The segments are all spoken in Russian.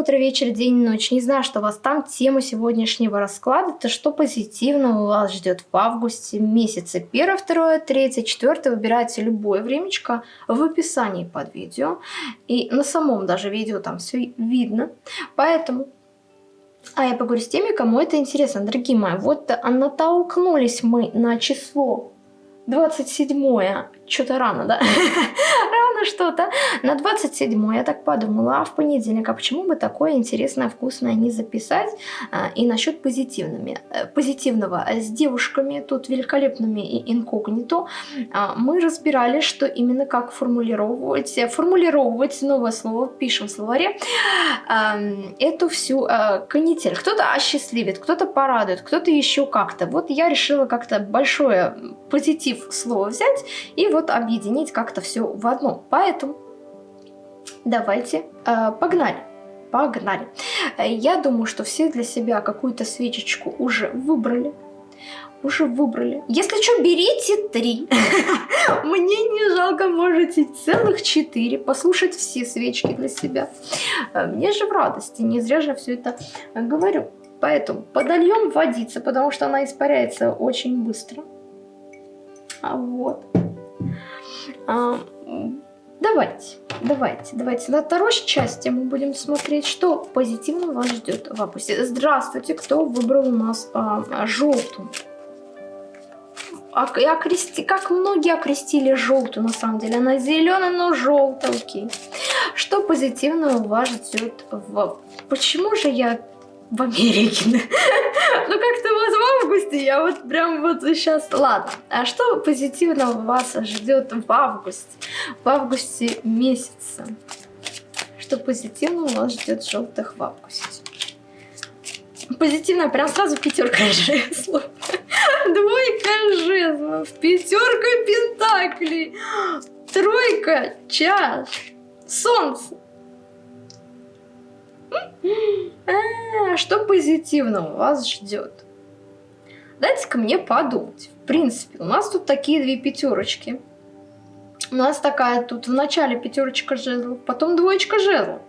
утро, вечер, день, ночь. Не знаю, что у вас там. Тема сегодняшнего расклада – это что позитивного вас ждет в августе месяце. Первое, второе, третье, четвертое. Выбирайте любое времечко в описании под видео. И на самом даже видео там все видно. Поэтому а я поговорю с теми, кому это интересно. Дорогие мои, вот натолкнулись мы на число 27 что-то рано, да? рано что-то. На 27 я так подумала, а в понедельник, а почему бы такое интересное, вкусное не записать? А, и насчет позитивными, э, позитивного с девушками, тут великолепными и инкогнито, а, мы разбирали, что именно как формулировать, формулировать новое слово, пишем в словаре, эту всю а, канитель. Кто-то осчастливит, кто-то порадует, кто-то еще как-то. Вот я решила как-то большое позитив слово взять и вот вот объединить как-то все в одно. Поэтому давайте э, погнали. Погнали. Я думаю, что все для себя какую-то свечечку уже выбрали. Уже выбрали. Если что, берите три. Мне не жалко, можете целых четыре. Послушать все свечки для себя. Э, мне же в радости. Не зря же все это говорю. Поэтому подольем водиться, потому что она испаряется очень быстро. А вот. А, давайте, давайте, давайте. На второй части мы будем смотреть, что позитивно вас ждет в августе. Здравствуйте, кто выбрал у нас а, желтую. Окрести, как многие окрестили желтую, на самом деле. Она зеленая, но желтая, окей. Что позитивного вас ждет в... Почему же я в Америке. ну как-то вот в августе я вот прям вот сейчас... Ладно, а что позитивного вас ждет в августе? В августе месяце. Что позитивного вас ждет желтых в августе? Позитивно, прям сразу пятерка жезлов. Двойка жезлов, пятерка пентаклей, тройка чаш, солнце. А, что позитивного вас ждет? Дайте-ка мне подумать. В принципе, у нас тут такие две пятерочки. У нас такая тут в начале пятерочка жезлов, потом двоечка жезлов.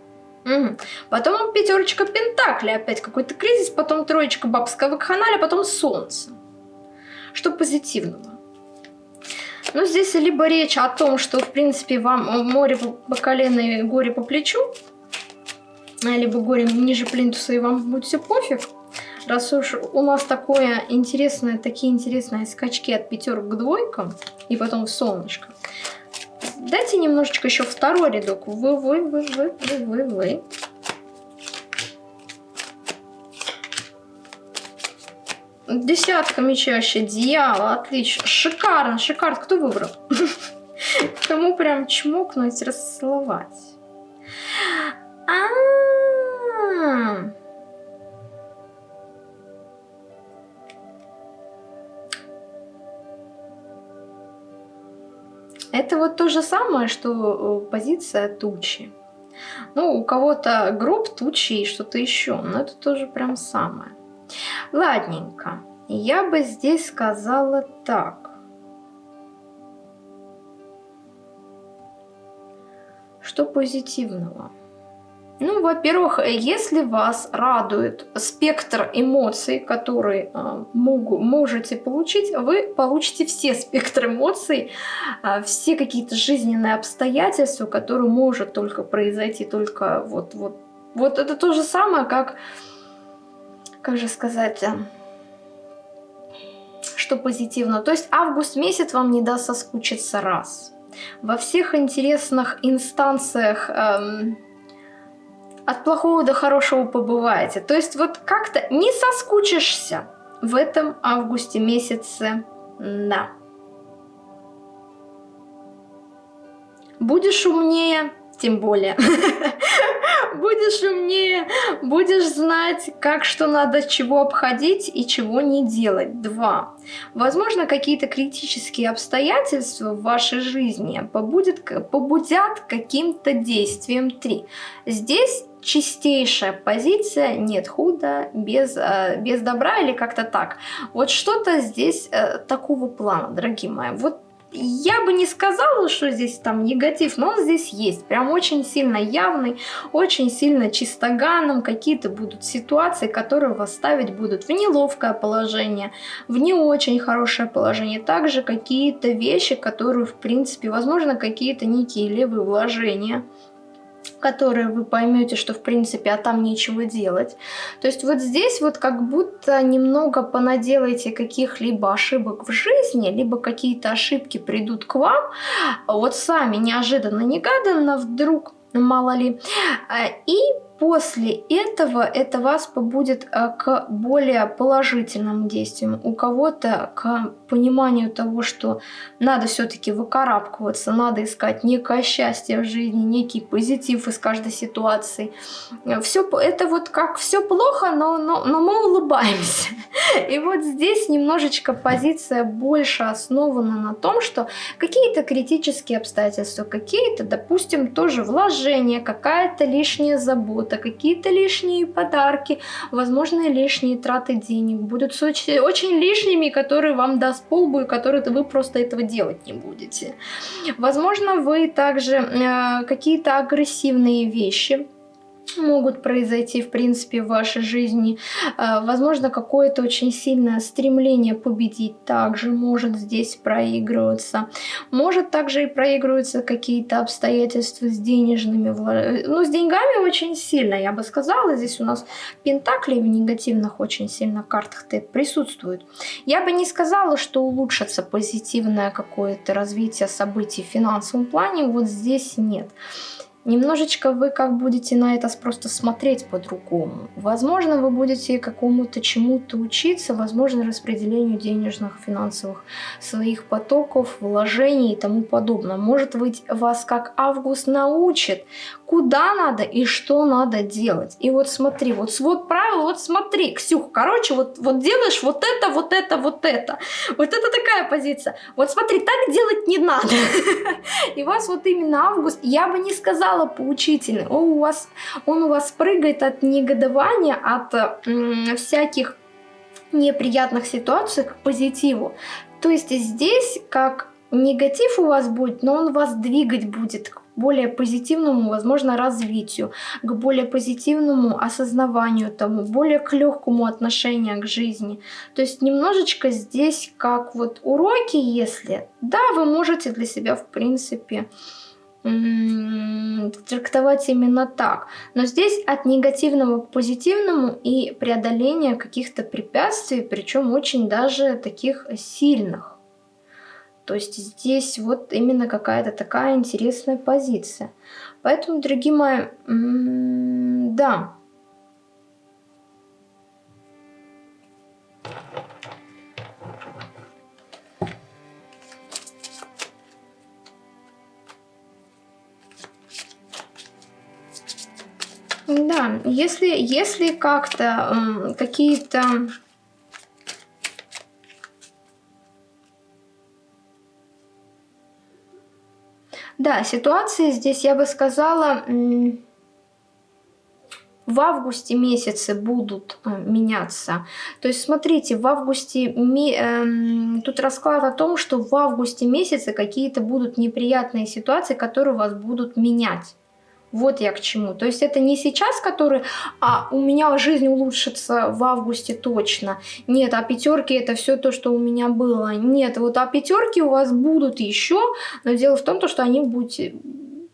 Угу. Потом пятерочка пентакли, опять какой-то кризис, потом троечка бабского вакханаля, потом солнце. Что позитивного? Ну, здесь либо речь о том, что, в принципе, вам море по колено и горе по плечу, либо горе ниже плинтуса, и вам будет все пофиг. Раз уж у нас такое интересное, такие интересные скачки от пятерок к двойкам, и потом в солнышко. Дайте немножечко еще второй рядок. Вы, вы, вы, вы, вы, вы, вы. Десятка мечащая, дьявол, отлично. Шикарно, шикарно. Кто выбрал? Кому прям чмокнуть, расцеловать? Это вот то же самое, что э, позиция тучи. Ну, у кого-то гроб тучи и что-то еще, но это тоже прям самое. Ладненько, я бы здесь сказала так. Что позитивного? Ну, во-первых, если вас радует спектр эмоций, которые э, могу, можете получить, вы получите все спектры эмоций, э, все какие-то жизненные обстоятельства, которые может только произойти, только вот, вот, вот это то же самое, как, как же сказать, э, что позитивно. То есть август месяц вам не даст соскучиться раз. Во всех интересных инстанциях... Эм, от плохого до хорошего побываете. То есть вот как-то не соскучишься в этом августе месяце. Да. Будешь умнее, тем более. будешь умнее, будешь знать, как что надо, чего обходить и чего не делать. Два. Возможно, какие-то критические обстоятельства в вашей жизни побудят, побудят каким-то действием. Три. Здесь чистейшая позиция, нет худа без, э, без добра или как-то так. Вот что-то здесь э, такого плана, дорогие мои. Вот я бы не сказала, что здесь там негатив, но он здесь есть. Прям очень сильно явный, очень сильно чистоганом. Какие-то будут ситуации, которые вас ставить будут в неловкое положение, в не очень хорошее положение. Также какие-то вещи, которые, в принципе, возможно, какие-то некие левые вложения которые вы поймете, что в принципе, а там нечего делать. То есть вот здесь вот как будто немного понаделаете каких-либо ошибок в жизни, либо какие-то ошибки придут к вам, вот сами неожиданно-негаданно вдруг, мало ли, и после этого это вас побудет э, к более положительным действиям. У кого-то к пониманию того, что надо все-таки выкарабкиваться, надо искать некое счастье в жизни, некий позитив из каждой ситуации. Все это вот как все плохо, но, но, но мы улыбаемся. И вот здесь немножечко позиция больше основана на том, что какие-то критические обстоятельства, какие-то, допустим, тоже вложения, какая-то лишняя забота, какие-то лишние подарки, возможно, лишние траты денег будут очень, очень лишними, которые вам даст полбу и которые вы просто этого делать не будете. Возможно, вы также э, какие-то агрессивные вещи могут произойти, в принципе, в вашей жизни. А, возможно, какое-то очень сильное стремление победить также может здесь проигрываться. Может также и проигрываются какие-то обстоятельства с денежными, ну, с деньгами очень сильно, я бы сказала. Здесь у нас пентакли в негативных очень сильно картах присутствуют. Я бы не сказала, что улучшится позитивное какое-то развитие событий в финансовом плане, вот здесь нет. Немножечко вы как будете на это просто смотреть по-другому. Возможно, вы будете какому-то чему-то учиться, возможно, распределению денежных, финансовых своих потоков, вложений и тому подобное. Может быть, вас как Август научит, куда надо и что надо делать. И вот смотри, вот свод правил, вот смотри, Ксюх, короче, вот, вот делаешь вот это, вот это, вот это. Вот это такая позиция. Вот смотри, так делать не надо. И вас вот именно Август, я бы не сказала, стало поучительным. Он у вас, он у вас прыгает от негодования, от всяких неприятных ситуаций к позитиву. То есть здесь как негатив у вас будет, но он вас двигать будет к более позитивному, возможно, развитию, к более позитивному осознаванию тому, более к легкому отношению к жизни. То есть немножечко здесь как вот уроки, если, да, вы можете для себя, в принципе, трактовать именно так. Но здесь от негативного к позитивному и преодоление каких-то препятствий, причем очень даже таких сильных. То есть здесь вот именно какая-то такая интересная позиция. Поэтому, дорогие мои, да, Да, если, если как-то э, какие-то... Да, ситуации здесь, я бы сказала, в августе месяце будут э, меняться. То есть, смотрите, в августе, э, тут расклад о том, что в августе месяце какие-то будут неприятные ситуации, которые вас будут менять. Вот я к чему. То есть это не сейчас, который, а у меня жизнь улучшится в августе точно. Нет, а пятерки это все то, что у меня было. Нет, вот а пятерки у вас будут еще, но дело в том, что они будут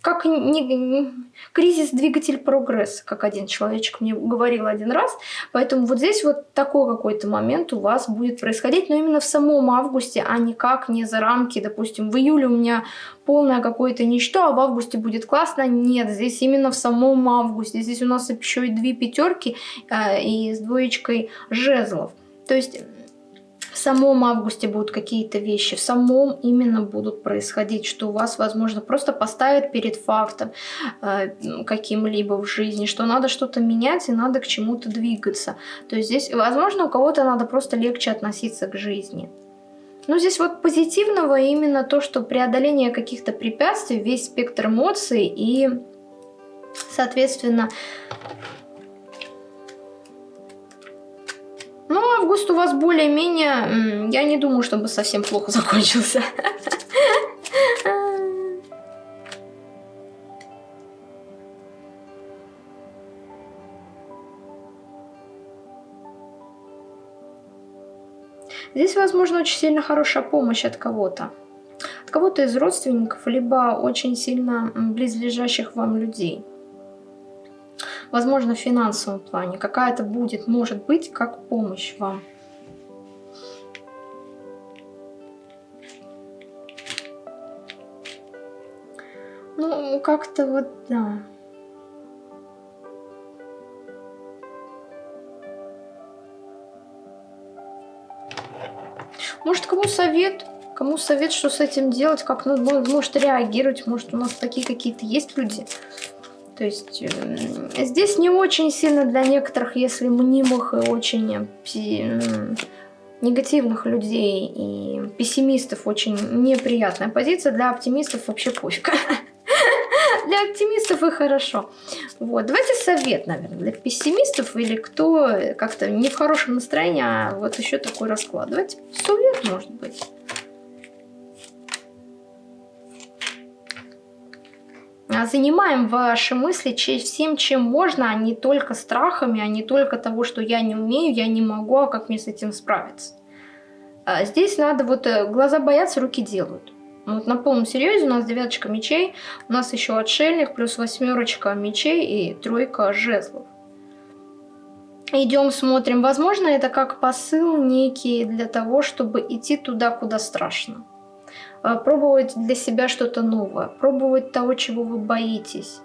как не, кризис двигатель прогресса, как один человечек мне говорил один раз. Поэтому вот здесь вот такой какой-то момент у вас будет происходить, но именно в самом августе, а никак не за рамки. Допустим, в июле у меня полное какое-то ничто, а в августе будет классно. Нет, здесь именно в самом августе. Здесь у нас еще и две пятерки э, и с двоечкой жезлов. То есть в самом августе будут какие-то вещи, в самом именно будут происходить, что у вас, возможно, просто поставят перед фактом э, каким-либо в жизни, что надо что-то менять и надо к чему-то двигаться. То есть здесь, возможно, у кого-то надо просто легче относиться к жизни. Но здесь вот позитивного именно то, что преодоление каких-то препятствий, весь спектр эмоций и, соответственно, Ну, август у вас более-менее... Я не думаю, чтобы совсем плохо закончился. Здесь, возможно, очень сильно хорошая помощь от кого-то. От кого-то из родственников, либо очень сильно близлежащих вам людей. Возможно, в финансовом плане. Какая-то будет, может быть, как помощь вам. Ну, как-то вот, да. Может, кому совет? Кому совет, что с этим делать, как ну, может реагировать, может у нас такие какие-то есть люди. То есть э, здесь не очень сильно для некоторых, если мнимых и очень э, негативных людей и пессимистов очень неприятная позиция, для оптимистов вообще пофиг. Для оптимистов и хорошо. Вот, давайте совет, наверное, для пессимистов или кто как-то не в хорошем настроении, а вот еще такой расклад. Давайте совет, может быть. Занимаем ваши мысли всем, чем можно, а не только страхами, а не только того, что я не умею, я не могу, а как мне с этим справиться. А здесь надо вот э, глаза боятся, руки делают. Вот на полном серьезе у нас девяточка мечей, у нас еще отшельник, плюс восьмерочка мечей и тройка жезлов. Идем, смотрим. Возможно, это как посыл некий для того, чтобы идти туда, куда страшно. А, пробовать для себя что-то новое, пробовать того, чего вы боитесь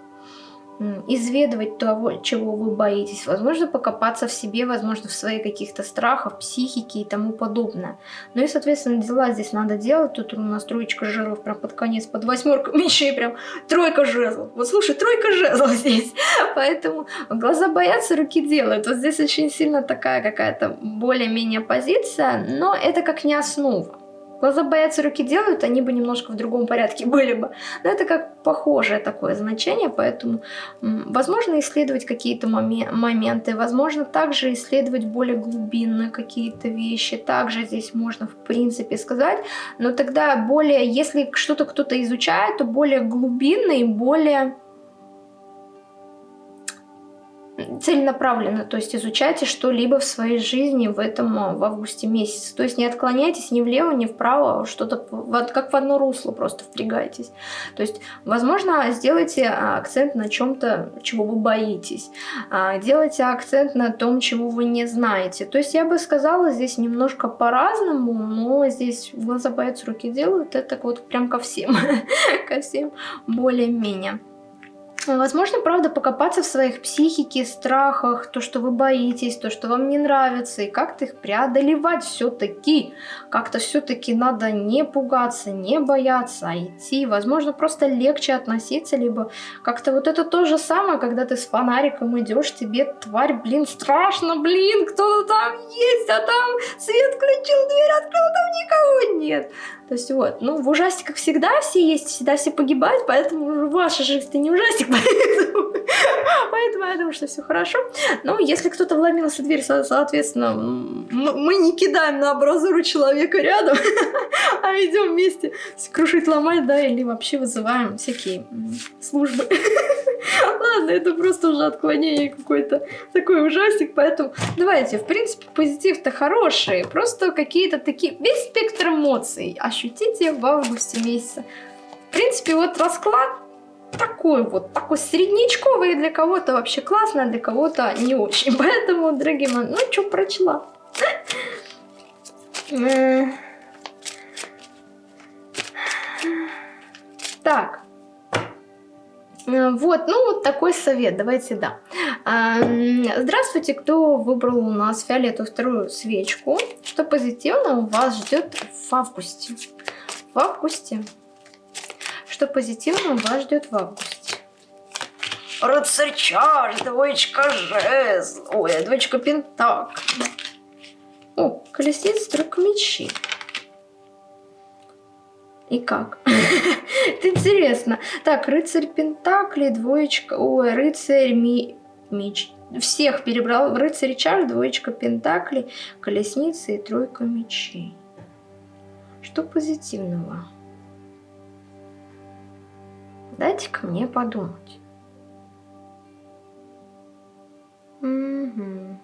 изведывать того, чего вы боитесь, возможно, покопаться в себе, возможно, в своих каких-то страхах, психике и тому подобное. Ну и, соответственно, дела здесь надо делать. Тут у нас троечка жезлов прям под конец, под восьмерку мечей прям тройка жезлов. Вот слушай, тройка жезлов здесь. Поэтому глаза боятся, руки делают. Вот здесь очень сильно такая какая-то более-менее позиция, но это как не основа. Глаза боятся, руки делают, они бы немножко в другом порядке были бы. Но это как похожее такое значение, поэтому возможно исследовать какие-то моменты, возможно также исследовать более глубинно какие-то вещи. Также здесь можно в принципе сказать, но тогда более, если что-то кто-то изучает, то более глубинно и более целенаправленно, то есть изучайте что-либо в своей жизни в этом а, в августе месяце. То есть не отклоняйтесь ни влево, ни вправо, а что-то вот как в одно русло просто впрягайтесь. То есть, возможно, сделайте а, акцент на чем-то, чего вы боитесь. Делайте акцент на том, чего вы не знаете. То есть я бы сказала здесь немножко по-разному, но здесь глаза боятся, руки делают. Это вот прям ко всем, ко всем более-менее. Возможно, правда, покопаться в своих психике, страхах, то, что вы боитесь, то, что вам не нравится, и как-то их преодолевать все-таки. Как-то все-таки надо не пугаться, не бояться, а идти. Возможно, просто легче относиться, либо как-то вот это то же самое, когда ты с фонариком идешь, тебе тварь, блин, страшно, блин, кто-то там есть, а там свет включил, дверь открыл, там никого нет. То есть вот, ну в ужастиках всегда все есть, всегда все погибают, поэтому ваша жизнь-то не ужастик, поэтому, поэтому я думаю, что все хорошо. Но если кто-то вломился в дверь, соответственно, мы не кидаем на абразуру человека рядом, а идем вместе крушить, ломать, да, или вообще вызываем всякие службы. Ладно, это просто уже отклонение какой-то такой ужастик, поэтому давайте, в принципе, позитив-то хороший, просто какие-то такие, весь спектр эмоций ощутите в августе месяце. В принципе, вот расклад такой вот, такой среднячковый, для кого-то вообще классно, а для кого-то не очень. Поэтому, дорогие мои, ну что, прочла. Так. Вот, ну вот такой совет, давайте, да. Здравствуйте, кто выбрал у нас фиолетовую вторую свечку. Что позитивно у вас ждет в августе? В августе. Что позитивно вас ждет в августе? Рыцарь чаш, двоечка жезл. Ой, двоечка пентак. О, колесница, тройка мечей. И как? Это интересно. Так, рыцарь Пентакли, двоечка... Ой, рыцарь ми... меч. Всех перебрал. Рыцарь чаш, двоечка Пентакли, колесница и тройка мечей. Что позитивного? Дайте-ка мне подумать. Угу.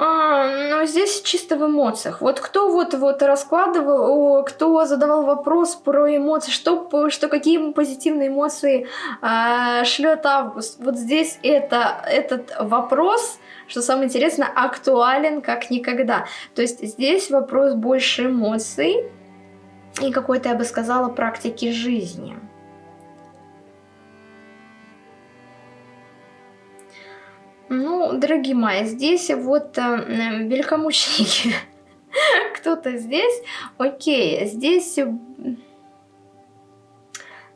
А, ну, здесь чисто в эмоциях. Вот кто вот, вот раскладывал, кто задавал вопрос про эмоции, что, что какие позитивные эмоции а, шлет Август. Вот здесь это, этот вопрос, что самое интересное, актуален как никогда. То есть здесь вопрос больше эмоций и какой-то, я бы сказала, практики жизни. Ну, дорогие мои, здесь вот э, великомученики. Кто-то здесь. Окей, здесь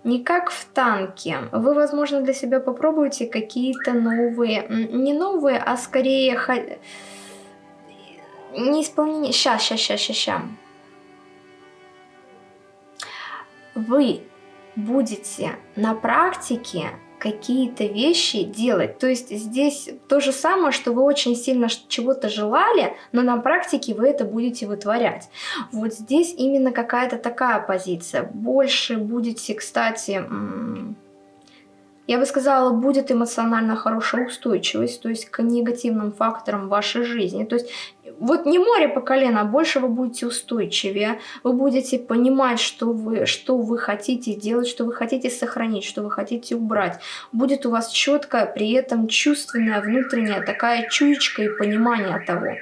не как в танке. Вы, возможно, для себя попробуете какие-то новые, не новые, а скорее не исполнение. Сейчас, сейчас, сейчас, сейчас, сейчас. Вы будете на практике какие-то вещи делать. То есть здесь то же самое, что вы очень сильно чего-то желали, но на практике вы это будете вытворять. Вот здесь именно какая-то такая позиция. Больше будете, кстати, я бы сказала, будет эмоционально хорошая устойчивость, то есть к негативным факторам вашей жизни. То есть вот не море по колено, а больше вы будете устойчивее, вы будете понимать, что вы, что вы хотите делать, что вы хотите сохранить, что вы хотите убрать. Будет у вас четкая, при этом чувственная, внутренняя такая чуечка и понимание того,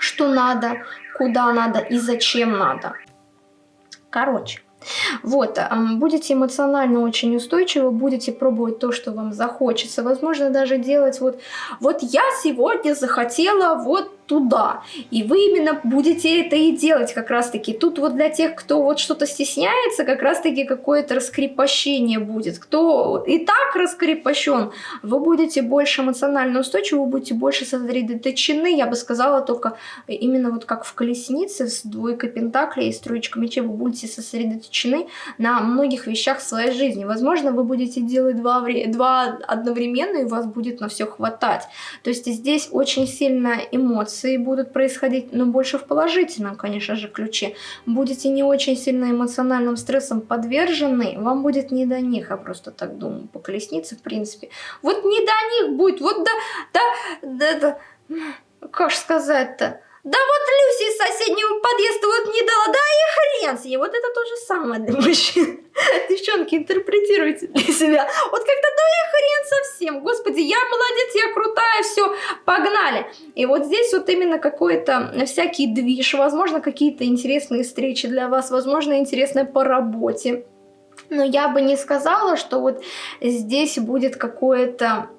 что надо, куда надо и зачем надо. Короче, вот, будете эмоционально очень устойчивы, будете пробовать то, что вам захочется. Возможно, даже делать вот, вот я сегодня захотела вот туда. И вы именно будете это и делать как раз-таки. Тут вот для тех, кто вот что-то стесняется, как раз-таки какое-то раскрепощение будет. Кто и так раскрепощен, вы будете больше эмоционально устойчивы, вы будете больше сосредоточены, я бы сказала, только именно вот как в колеснице с двойкой пентаклей и с троечкой мечей, вы будете сосредоточены на многих вещах в своей жизни. Возможно, вы будете делать два, два одновременно, и у вас будет на все хватать. То есть здесь очень сильно эмоции эмоции будут происходить, но больше в положительном, конечно же, ключе. Будете не очень сильно эмоциональным стрессом подвержены, вам будет не до них, я просто так думаю, по колеснице, в принципе. Вот не до них будет, вот да, да, да, да, как сказать-то, да вот Люси из соседнего подъезда вот не дала, да и хрен с ней. Вот это то же самое для мужчин. Девчонки, интерпретируйте для себя. Вот как-то да и хрен совсем. Господи, я молодец, я крутая, все, погнали. И вот здесь вот именно какой-то всякий движ, возможно, какие-то интересные встречи для вас, возможно, интересное по работе. Но я бы не сказала, что вот здесь будет какое-то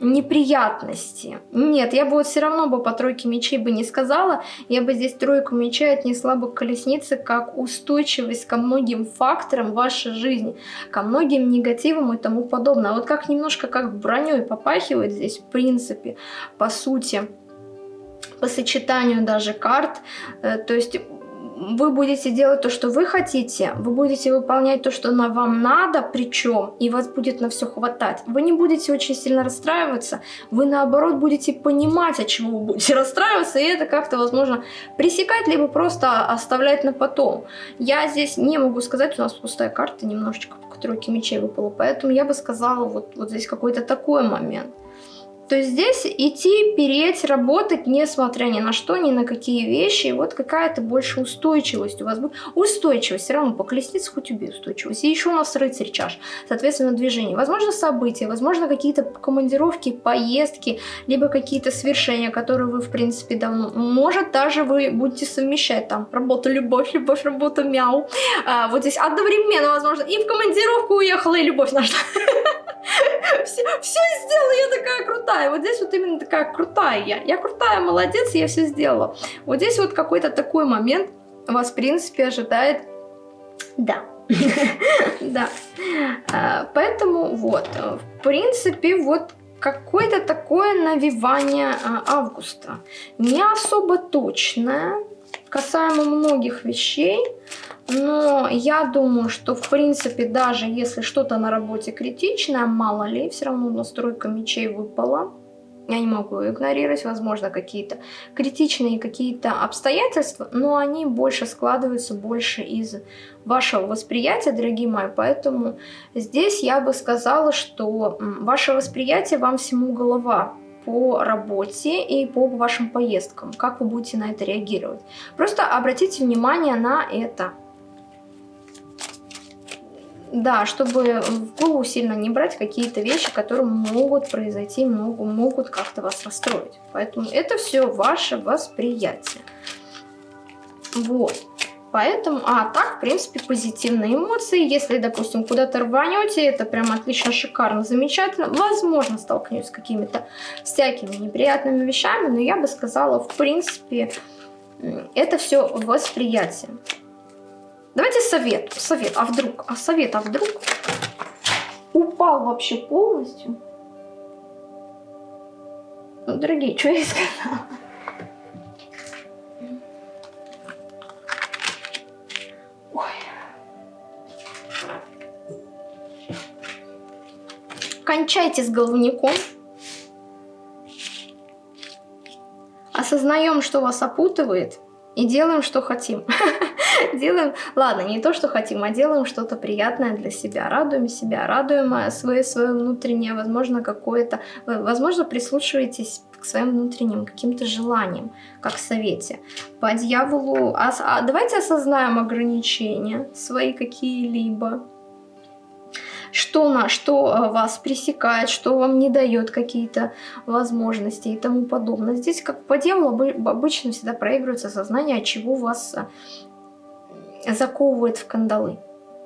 неприятности. Нет, я бы вот все равно бы по тройке мечей бы не сказала, я бы здесь тройку мечей отнесла бы к колеснице как устойчивость ко многим факторам вашей жизни, ко многим негативам и тому подобное. А вот как немножко как броней попахивает здесь, в принципе, по сути, по сочетанию даже карт, э, то есть вы будете делать то, что вы хотите, вы будете выполнять то, что на вам надо, причем, и вас будет на все хватать. Вы не будете очень сильно расстраиваться, вы наоборот будете понимать, от чего вы будете расстраиваться, и это как-то, возможно, пресекать, либо просто оставлять на потом. Я здесь не могу сказать, у нас пустая карта немножечко по тройке мечей выпала, поэтому я бы сказала, вот, вот здесь какой-то такой момент. То есть здесь идти, переть, работать, несмотря ни на что, ни на какие вещи. И вот какая-то больше устойчивость у вас будет. Устойчивость, все равно по колеснице хоть убей устойчивость. И еще у нас рыцарь чаш, соответственно, движение. Возможно, события, возможно, какие-то командировки, поездки, либо какие-то свершения, которые вы, в принципе, давно... Может, даже вы будете совмещать там работа, любовь, любовь, работа, мяу. А, вот здесь одновременно, возможно, и в командировку уехала, и любовь нашла. Все сделала, я такая крутая. Вот здесь вот именно такая крутая я. Я крутая, молодец, я все сделала. Вот здесь вот какой-то такой момент вас, в принципе, ожидает. Да. Да. А, поэтому вот, в принципе, вот какое-то такое навивание а, августа. Не особо точное, касаемо многих вещей. Но я думаю, что в принципе, даже если что-то на работе критичное, мало ли, все равно настройка мечей выпала. Я не могу игнорировать, возможно, какие-то критичные какие-то обстоятельства, но они больше складываются больше из вашего восприятия, дорогие мои. Поэтому здесь я бы сказала, что ваше восприятие вам всему голова по работе и по вашим поездкам, как вы будете на это реагировать. Просто обратите внимание на это. Да, чтобы в голову сильно не брать какие-то вещи, которые могут произойти, могут, могут как-то вас расстроить. Поэтому это все ваше восприятие. Вот. Поэтому, а так, в принципе, позитивные эмоции. Если, допустим, куда-то рванете, это прям отлично, шикарно, замечательно. Возможно, столкнетесь с какими-то всякими неприятными вещами, но я бы сказала, в принципе, это все восприятие. Давайте совет, совет, а вдруг, а совет, а вдруг упал вообще полностью. Ну, дорогие, что я сказала? кончайте с головником. Осознаем, что вас опутывает, и делаем, что хотим. делаем, ладно, не то, что хотим, а делаем что-то приятное для себя. Радуем себя, радуем свое, свое внутреннее, возможно, какое-то... Возможно, прислушиваетесь к своим внутренним каким-то желаниям, как в совете. По дьяволу... А, а, давайте осознаем ограничения свои какие-либо что, на, что э, вас пресекает, что вам не дает какие-то возможности и тому подобное. Здесь, как по дьяволу, обычно всегда проигрывается сознание, чего вас э, заковывает в кандалы.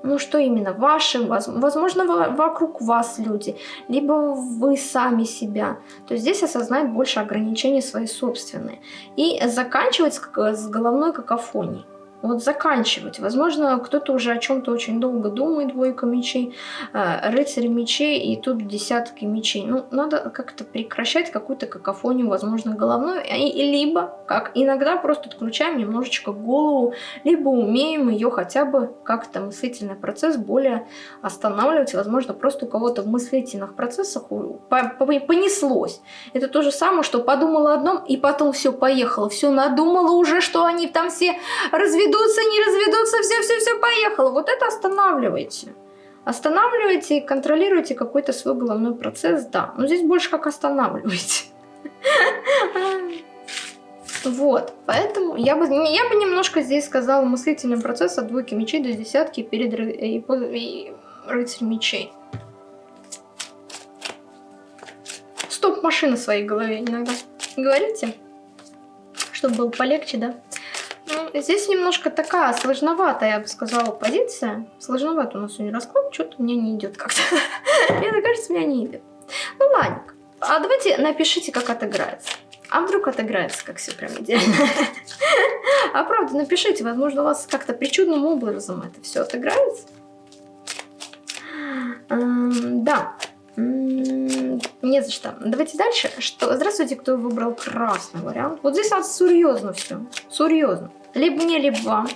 Ну что именно? Ваши, возможно, вокруг вас люди, либо вы сами себя. То есть здесь осознать больше ограничений свои собственные. И заканчивать с головной какофонией вот заканчивать. Возможно, кто-то уже о чем-то очень долго думает, двойка мечей, э, рыцарь мечей и тут десятки мечей. Ну, надо как-то прекращать какую-то какофонию, возможно, головную, и, либо, как иногда, просто отключаем немножечко голову, либо умеем ее хотя бы как-то мыслительный процесс более останавливать. Возможно, просто у кого-то в мыслительных процессах понеслось. Это то же самое, что подумала одном, и потом все поехало, все надумала уже, что они там все разведут разведутся, не разведутся, все-все-все поехало. Вот это останавливайте. Останавливайте и контролируйте какой-то свой головной процесс, да. Но здесь больше как останавливайте. Вот, поэтому я бы, я бы немножко здесь сказала мыслительный процесс от двойки мечей до десятки перед и, и рыцарь мечей. Стоп машина в своей голове иногда. Говорите, чтобы было полегче, да? Здесь немножко такая сложноватая, я бы сказала, позиция. Сложновато у нас сегодня расклад, что-то мне не идет как-то. Мне кажется, меня не идет. Ну ладно. А давайте напишите, как отыграется. А вдруг отыграется, как все прям идеально. А правда, напишите, возможно, у вас как-то причудным образом это все отыграется. Да. Не за что. Давайте дальше. Что? Здравствуйте, кто выбрал красный вариант. Вот здесь надо серьезно все. Серьезно либо мне, либо вам.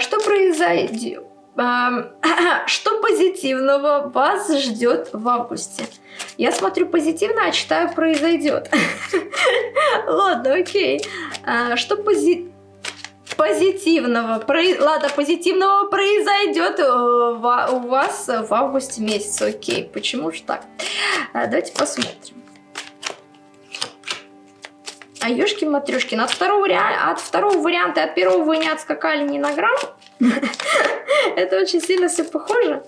Что произойдет? А, что позитивного вас ждет в августе? Я смотрю позитивно, а читаю произойдет. Ладно, окей. А, что пози... позитивного? Про... Ладно, позитивного произойдет э, у вас в августе месяце. Окей, почему же так? Давайте посмотрим. А ёшки матрешки от второго, от второго варианта от первого вы не отскакали ни на грамм. Это очень сильно все похоже.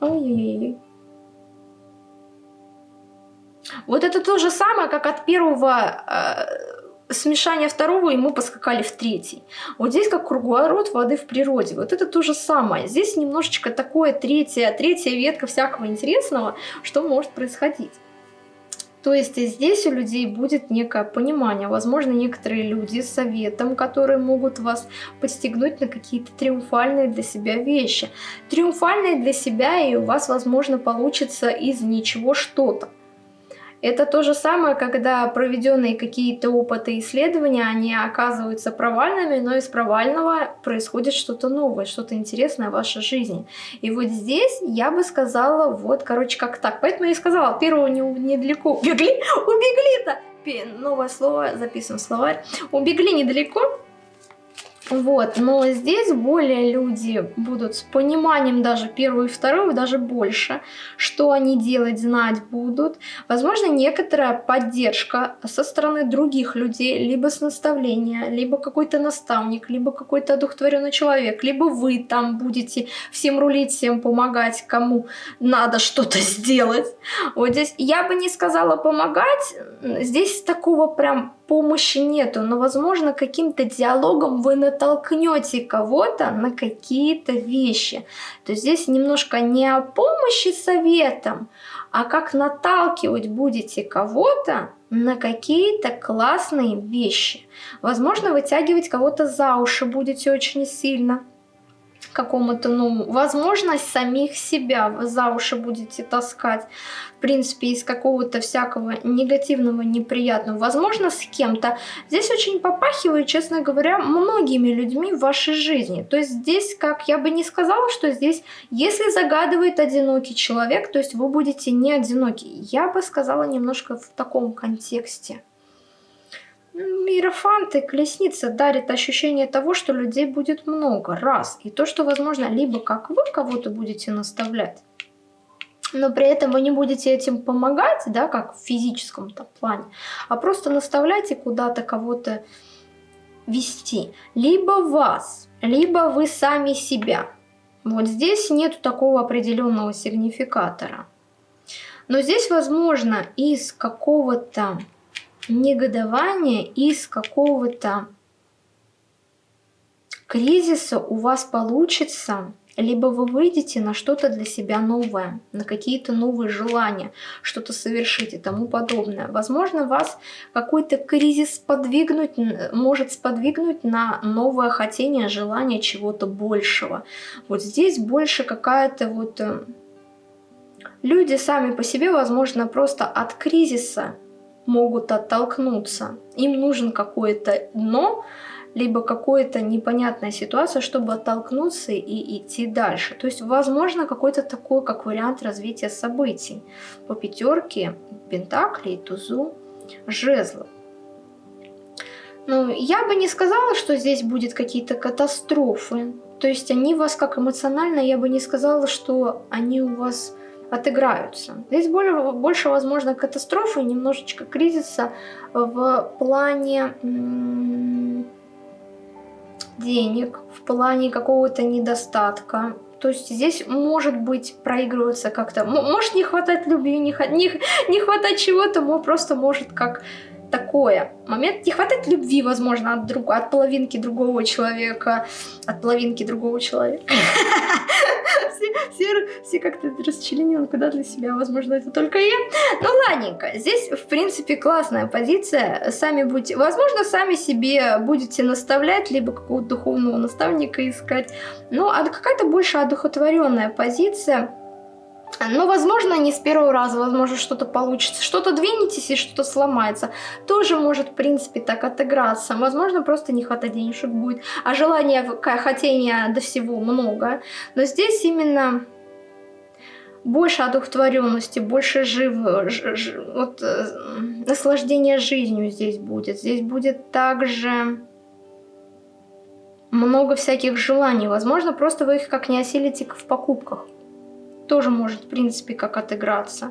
Ой-ой-ой. Вот это то же самое, как от первого э, смешания второго, и мы поскакали в третий. Вот здесь как круговорот воды в природе. Вот это то же самое. Здесь немножечко такое третья, третья ветка всякого интересного, что может происходить. То есть здесь у людей будет некое понимание. Возможно, некоторые люди с советом, которые могут вас подстегнуть на какие-то триумфальные для себя вещи. Триумфальные для себя, и у вас, возможно, получится из ничего что-то. Это то же самое, когда проведенные какие-то опыты и исследования, они оказываются провальными, но из провального происходит что-то новое, что-то интересное в вашей жизни. И вот здесь я бы сказала, вот, короче, как так. Поэтому я и сказала, первого не, недалеко убегли, убегли-то! Новое слово, записываем словарь. Убегли недалеко, Вот, но здесь более люди будут с пониманием даже первую и вторую, даже больше, что они делать, знать будут. Возможно, некоторая поддержка со стороны других людей, либо с наставления, либо какой-то наставник, либо какой-то одухотворенный человек, либо вы там будете всем рулить, всем помогать, кому надо что-то сделать. Вот здесь я бы не сказала помогать, здесь такого прям помощи нету, но, возможно, каким-то диалогом вы натолкнете кого-то на какие-то вещи. То есть здесь немножко не о помощи советом, а как наталкивать будете кого-то на какие-то классные вещи. Возможно, вытягивать кого-то за уши будете очень сильно какому-то, ну, возможность самих себя за уши будете таскать, в принципе, из какого-то всякого негативного, неприятного, возможно, с кем-то. Здесь очень попахивает, честно говоря, многими людьми в вашей жизни. То есть здесь, как я бы не сказала, что здесь, если загадывает одинокий человек, то есть вы будете не одиноки. Я бы сказала немножко в таком контексте. Иерофанты, колесница дарит ощущение того, что людей будет много, раз. И то, что, возможно, либо как вы кого-то будете наставлять, но при этом вы не будете этим помогать, да, как в физическом плане, а просто наставлять и куда-то кого-то вести. Либо вас, либо вы сами себя. Вот здесь нет такого определенного сигнификатора. Но здесь, возможно, из какого-то негодование из какого-то кризиса у вас получится, либо вы выйдете на что-то для себя новое, на какие-то новые желания, что-то совершить и тому подобное. Возможно, вас какой-то кризис сподвигнуть, может сподвигнуть на новое хотение, желание чего-то большего. Вот здесь больше какая-то вот... Э, люди сами по себе, возможно, просто от кризиса могут оттолкнуться. Им нужен какое-то дно, либо какая-то непонятная ситуация, чтобы оттолкнуться и идти дальше. То есть, возможно, какой-то такой, как вариант развития событий. По пятерке пентаклей, тузу, жезлов. Ну, я бы не сказала, что здесь будет какие-то катастрофы. То есть они вас как эмоционально, я бы не сказала, что они у вас отыграются. Здесь более, больше, возможно, катастрофы, немножечко кризиса в плане денег, в плане какого-то недостатка. То есть здесь может быть проигрываться как-то, может не хватать любви, не, не, не хватать чего-то, просто может как такое. Момент не хватает любви, возможно, от, друг, от половинки другого человека, от половинки другого человека. Все, все, как-то расчленены куда для себя, возможно, это только я. Ну, ладненько, здесь, в принципе, классная позиция. Сами будете, возможно, сами себе будете наставлять, либо какого-то духовного наставника искать. Ну, а какая-то больше одухотворенная позиция но, возможно, не с первого раза, возможно, что-то получится. Что-то двинетесь и что-то сломается. Тоже может, в принципе, так отыграться. Возможно, просто не хватает денежек будет. А желания, хотения до всего много. Но здесь именно больше одухотворенности, больше жив... Ж, ж, вот, э, наслаждения жизнью здесь будет. Здесь будет также много всяких желаний. Возможно, просто вы их как не осилите в покупках тоже может, в принципе, как отыграться.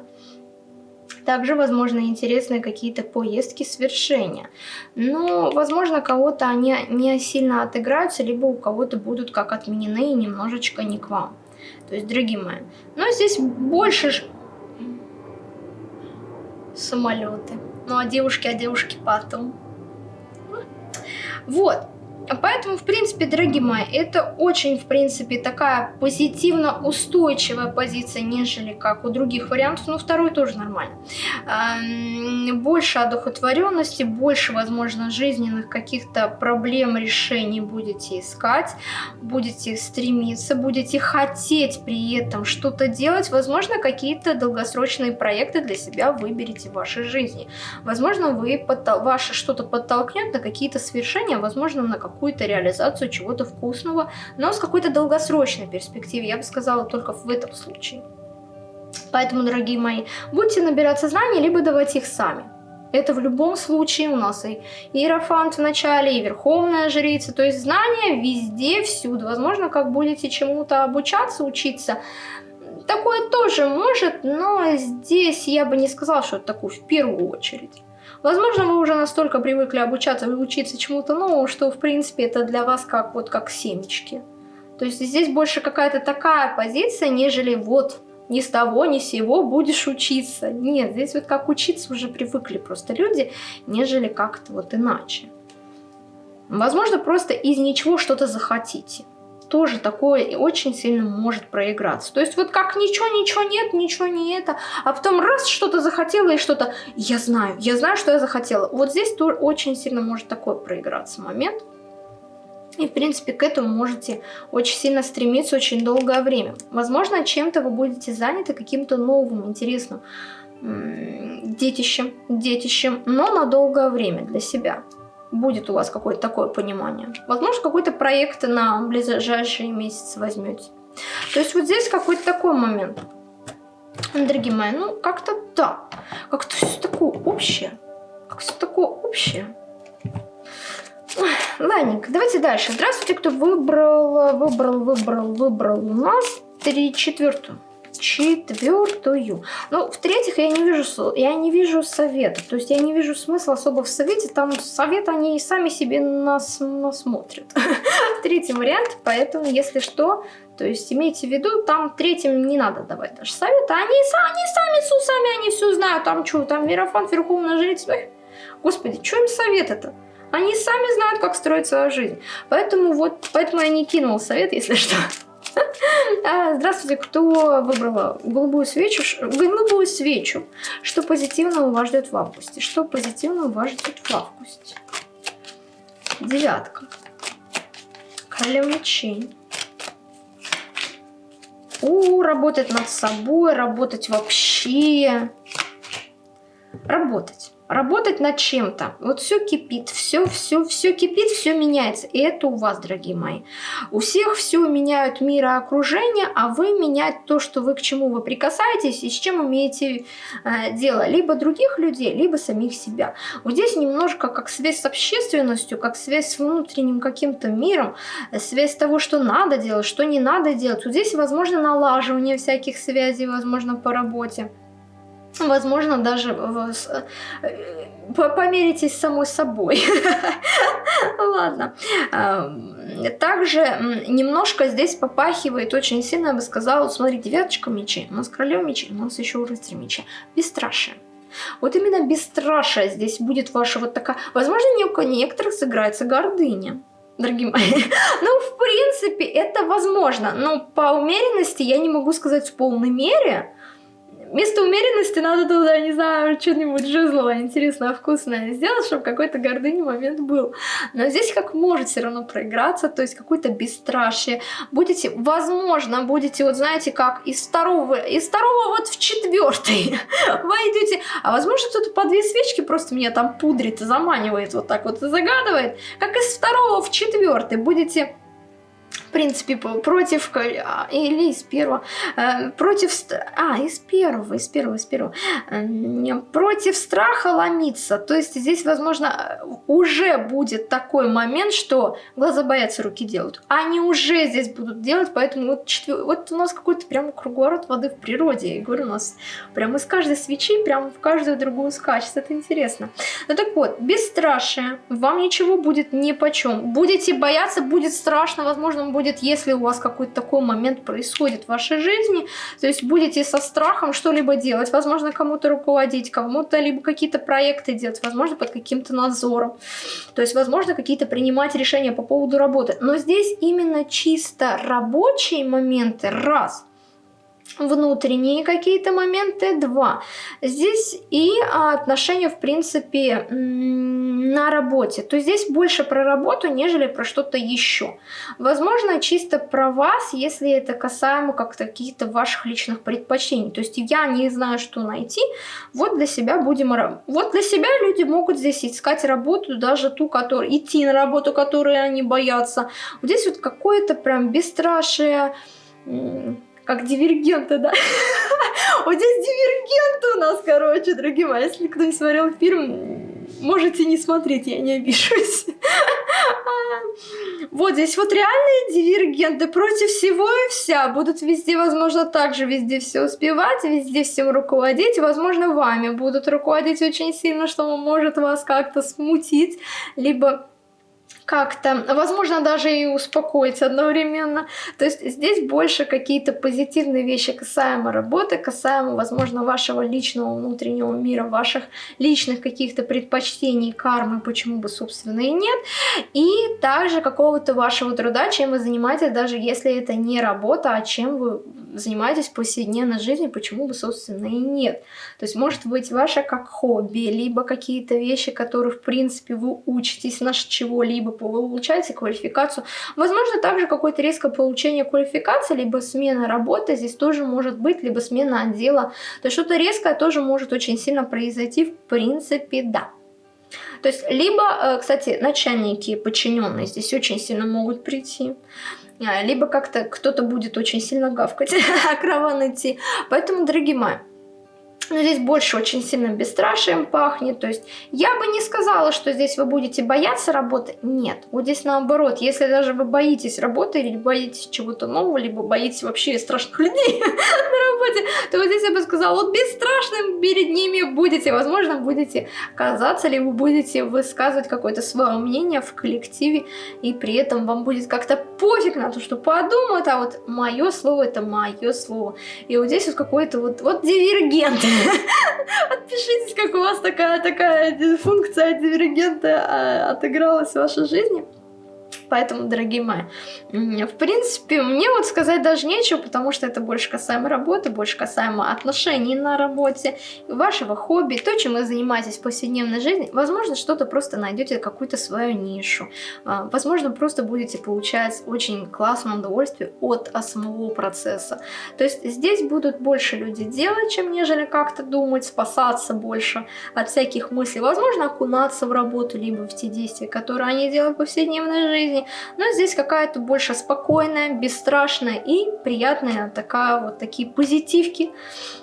Также, возможно, интересные какие-то поездки, свершения. Но, возможно, кого-то они не сильно отыграются, либо у кого-то будут как отменены и немножечко не к вам. То есть, дорогие мои. Но здесь больше самолеты. Ну, а девушки, а девушки потом. Вот. Поэтому, в принципе, дорогие мои, это очень, в принципе, такая позитивно устойчивая позиция, нежели как у других вариантов, но второй тоже нормально. Больше одухотворенности, больше, возможно, жизненных каких-то проблем, решений будете искать, будете стремиться, будете хотеть при этом что-то делать, возможно, какие-то долгосрочные проекты для себя выберете в вашей жизни. Возможно, вы ваше что-то подтолкнет на какие-то свершения, возможно, на какую какую-то реализацию чего-то вкусного, но с какой-то долгосрочной перспективой, я бы сказала, только в этом случае. Поэтому, дорогие мои, будьте набираться знаний, либо давайте их сами. Это в любом случае у нас и Иерофант в начале, и Верховная Жрица. То есть знания везде, всюду. Возможно, как будете чему-то обучаться, учиться. Такое тоже может, но здесь я бы не сказала, что это такое в первую очередь. Возможно, вы уже настолько привыкли обучаться и учиться чему-то новому, что, в принципе, это для вас как вот как семечки. То есть здесь больше какая-то такая позиция, нежели вот ни с того, ни с сего будешь учиться. Нет, здесь вот как учиться уже привыкли просто люди, нежели как-то вот иначе. Возможно, просто из ничего что-то захотите. Тоже такое и очень сильно может проиграться. То есть вот как ничего, ничего нет, ничего не это, а потом раз что-то захотела и что-то, я знаю, я знаю, что я захотела. Вот здесь тоже очень сильно может такой проиграться момент. И, в принципе, к этому можете очень сильно стремиться очень долгое время. Возможно, чем-то вы будете заняты каким-то новым, интересным детищем, детищем, но на долгое время для себя. Будет у вас какое-то такое понимание. Возможно, какой-то проект на ближайшие месяцы возьмете. То есть вот здесь какой-то такой момент. Дорогие мои, ну как-то да. Как-то все такое общее. Как все такое общее. Ладненько, давайте дальше. Здравствуйте, кто выбрал, выбрал, выбрал, выбрал у нас три четвертую. Четвертую. Ну, в-третьих, я не вижу, я не вижу совета. То есть я не вижу смысла особо в совете. Там совет они и сами себе нас насмотрят. Третий вариант, поэтому, если что, то есть имейте в виду, там третьим не надо давать даже совета. Они, они сами с усами, они все знают. Там что, там Мирофан, Верховная Жрица. Господи, что им совет-то? Они сами знают, как строить свою жизнь. Поэтому вот, поэтому я не кинул совет, если что. А, здравствуйте, кто выбрал голубую свечу? Голубую свечу. Что позитивного вас ждет в августе? Что позитивного вас ждет в августе? Девятка. Королева мечей. У, работать над собой, работать вообще. Работать работать над чем-то. Вот все кипит, все, все, все кипит, все меняется. И это у вас, дорогие мои. У всех все меняют мир и окружение, а вы менять то, что вы к чему вы прикасаетесь и с чем имеете э, дело. Либо других людей, либо самих себя. Вот здесь немножко как связь с общественностью, как связь с внутренним каким-то миром, связь того, что надо делать, что не надо делать. Вот здесь возможно налаживание всяких связей, возможно, по работе. Возможно, даже э, померитесь самой собой. Ладно. Также немножко здесь попахивает очень сильно, я бы сказала, вот смотри, девяточка мечей, у нас королева мечей, у нас еще рыцарь мечей. Бесстрашие. Вот именно бесстрашие здесь будет ваша вот такая... Возможно, у некоторых сыграется гордыня дорогие мои. ну, в принципе, это возможно. Но по умеренности я не могу сказать в полной мере, вместо умеренности надо туда, не знаю, что-нибудь жизлое, интересное, вкусное сделать, чтобы какой-то гордыни момент был. Но здесь как может все равно проиграться, то есть какое-то бесстрашие. Будете, возможно, будете, вот знаете, как из второго, из второго вот в четвертый войдете. А возможно, кто-то по две свечки просто меня там пудрит, заманивает вот так вот и загадывает. Как из второго в четвертый будете в принципе, против, а, или из первого, э, против, а, из первого, из первого, из первого, против страха ломиться, то есть здесь, возможно, уже будет такой момент, что глаза боятся, руки делают, они уже здесь будут делать, поэтому вот, четвер... вот у нас какой-то прям круговорот воды в природе, я говорю, у нас прям из каждой свечи, прям в каждую другую скачет, это интересно. Ну так вот, бесстрашие, вам ничего будет ни по чем, будете бояться, будет страшно, возможно, будет если у вас какой-то такой момент происходит в вашей жизни, то есть будете со страхом что-либо делать, возможно, кому-то руководить, кому-то либо какие-то проекты делать, возможно, под каким-то надзором, то есть, возможно, какие-то принимать решения по поводу работы. Но здесь именно чисто рабочие моменты, раз – внутренние какие-то моменты, два. Здесь и отношения, в принципе, на работе. То есть здесь больше про работу, нежели про что-то еще. Возможно, чисто про вас, если это касаемо как-то каких-то ваших личных предпочтений. То есть я не знаю, что найти, вот для себя будем... Вот для себя люди могут здесь искать работу, даже ту, которую... Идти на работу, которую они боятся. Вот здесь вот какое-то прям бесстрашие как дивергенты, да? Вот здесь дивергенты у нас, короче, дорогие мои. Если кто не смотрел фильм, можете не смотреть, я не обижусь. Вот здесь вот реальные дивергенты против всего и вся. Будут везде, возможно, также везде все успевать, везде всем руководить. Возможно, вами будут руководить очень сильно, что может вас как-то смутить, либо как-то, возможно, даже и успокоить одновременно. То есть здесь больше какие-то позитивные вещи касаемо работы, касаемо, возможно, вашего личного внутреннего мира, ваших личных каких-то предпочтений, кармы, почему бы, собственно, и нет. И также какого-то вашего труда, чем вы занимаетесь, даже если это не работа, а чем вы занимаетесь в повседневной жизни, почему бы, собственно, и нет. То есть может быть ваше как хобби, либо какие-то вещи, которые, в принципе, вы учитесь на чего-либо, получаете квалификацию. Возможно, также какое-то резкое получение квалификации, либо смена работы здесь тоже может быть, либо смена отдела. То есть что-то резкое тоже может очень сильно произойти, в принципе, да. То есть, либо, э, кстати, начальники подчиненные здесь очень сильно могут прийти, а, либо как-то кто-то будет очень сильно гавкать, а караван идти. Поэтому, дорогие мои, но здесь больше очень сильно бесстрашием пахнет. То есть я бы не сказала, что здесь вы будете бояться работы. Нет, вот здесь наоборот. Если даже вы боитесь работы или боитесь чего-то нового, либо боитесь вообще страшных людей на работе, то вот здесь я бы сказала, вот бесстрашным перед ними будете. Возможно, будете казаться, либо будете высказывать какое-то свое мнение в коллективе, и при этом вам будет как-то пофиг на то, что подумают, а вот мое слово это мое слово. И вот здесь вот какой-то вот, вот дивергент. Отпишитесь, как у вас такая, такая функция дивергента а, отыгралась в вашей жизни. Поэтому, дорогие мои, в принципе, мне вот сказать даже нечего, потому что это больше касаемо работы, больше касаемо отношений на работе, вашего хобби, то, чем вы занимаетесь в повседневной жизни. Возможно, что-то просто найдете какую-то свою нишу. А, возможно, просто будете получать очень классное удовольствие от самого процесса. То есть здесь будут больше люди делать, чем нежели как-то думать, спасаться больше от всяких мыслей. Возможно, окунаться в работу, либо в те действия, которые они делают в повседневной жизни жизни, но здесь какая-то больше спокойная, бесстрашная и приятная такая вот такие позитивки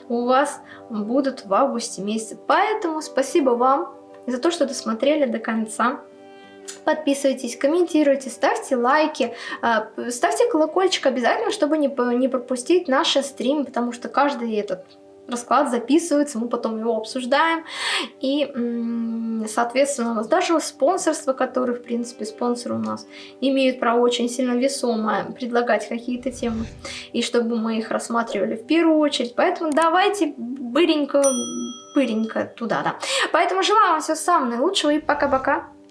у вас будут в августе месяце. Поэтому спасибо вам за то, что досмотрели до конца. Подписывайтесь, комментируйте, ставьте лайки, а, ставьте колокольчик обязательно, чтобы не, не пропустить наши стримы, потому что каждый этот расклад записывается, мы потом его обсуждаем. И, соответственно, у нас даже спонсорство, которые, в принципе, спонсоры у нас имеют право очень сильно весомое предлагать какие-то темы. И чтобы мы их рассматривали в первую очередь. Поэтому давайте быренько, быренько туда, да. Поэтому желаю вам всего самого наилучшего и пока-пока.